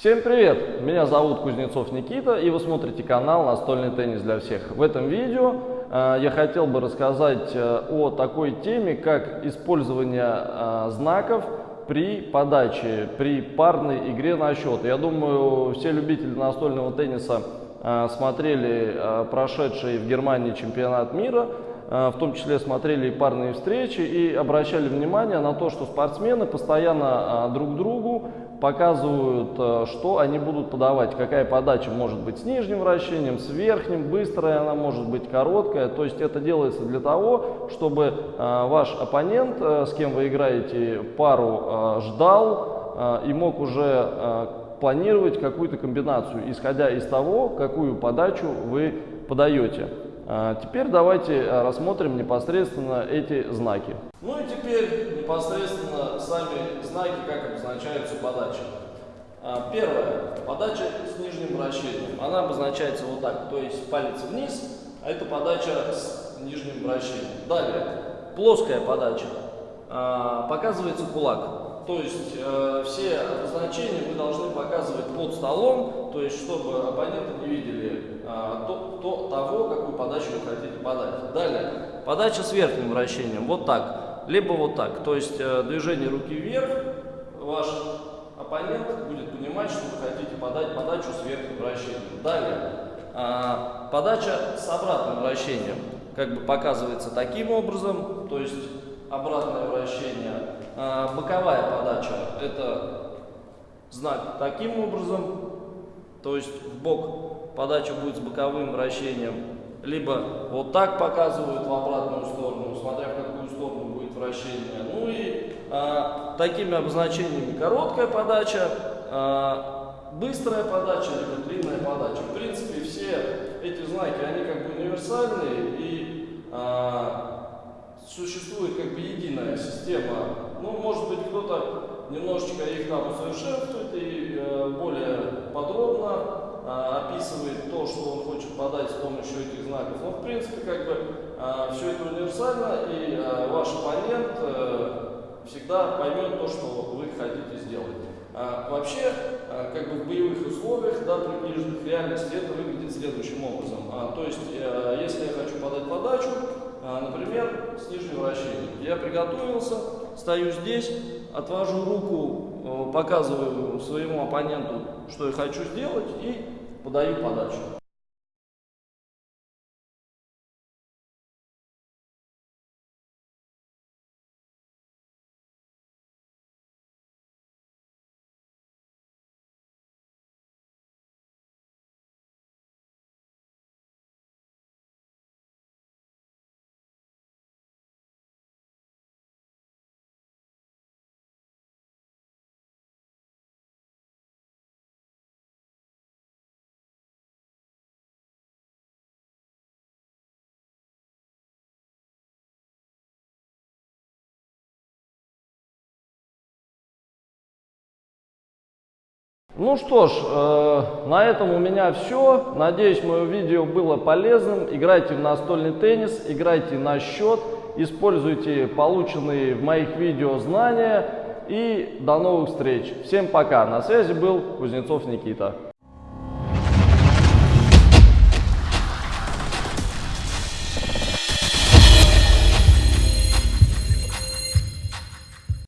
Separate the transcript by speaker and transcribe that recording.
Speaker 1: Всем привет! Меня зовут Кузнецов Никита и вы смотрите канал «Настольный теннис для всех». В этом видео э, я хотел бы рассказать э, о такой теме, как использование э, знаков при подаче, при парной игре на счет. Я думаю, все любители настольного тенниса э, смотрели э, прошедший в Германии чемпионат мира, в том числе смотрели и парные встречи и обращали внимание на то, что спортсмены постоянно друг другу показывают, э, что они будут подавать, какая подача может быть с нижним вращением, с верхним, быстрая она может быть, короткая. То есть это делается для того, чтобы э, ваш оппонент, э, с кем вы играете пару, ждал и мог уже планировать какую-то комбинацию, исходя из того, какую подачу вы подаете. Теперь давайте рассмотрим непосредственно эти знаки. Ну и теперь непосредственно сами знаки, как обозначаются подачи. А, первое. Подача с нижним вращением. Она обозначается вот так, то есть палец вниз, а это подача с нижним вращением. Далее. Плоская подача. А, показывается кулак. То есть э, все обозначения вы должны показывать под столом, то есть чтобы оппоненты не видели э, то, то, того, какую подачу вы хотите подать. Далее. Подача с верхним вращением. Вот так либо вот так. То есть э, движение руки вверх, ваш оппонент будет понимать, что вы хотите подать подачу с верхним вращением. Далее, а, подача с обратным вращением. Как бы показывается таким образом, то есть обратное вращение. А, боковая подача – это знак таким образом, то есть в бок подача будет с боковым вращением. Либо вот так показывают в обратную сторону, смотря в какую сторону будет вращение. Ну и а, такими обозначениями короткая подача, а, быстрая подача, либо длинная подача. В принципе, все эти знаки, они как бы универсальные и а, существует как бы единая система. Ну, может быть, кто-то немножечко их там усовершенствует и э, более подробно э, описывает то, что он хочет подать с помощью этих знаков. Но, в принципе, как бы э, все это универсально, и э, ваш оппонент э, всегда поймет то, что вы хотите сделать. А, вообще, а, как бы в боевых условиях, да, приближенных к реальности, это выглядит следующим образом. А, то есть, а, если я хочу подать подачу, например, с нижним вращением, я приготовился, стою здесь, отвожу руку, показываю своему оппоненту, что я хочу сделать, и подаю подачу. Ну что ж, э, на этом у меня все. Надеюсь, мое видео было полезным. Играйте в настольный теннис, играйте на счет, используйте полученные в моих видео знания. И до новых встреч. Всем пока. На связи был Кузнецов Никита.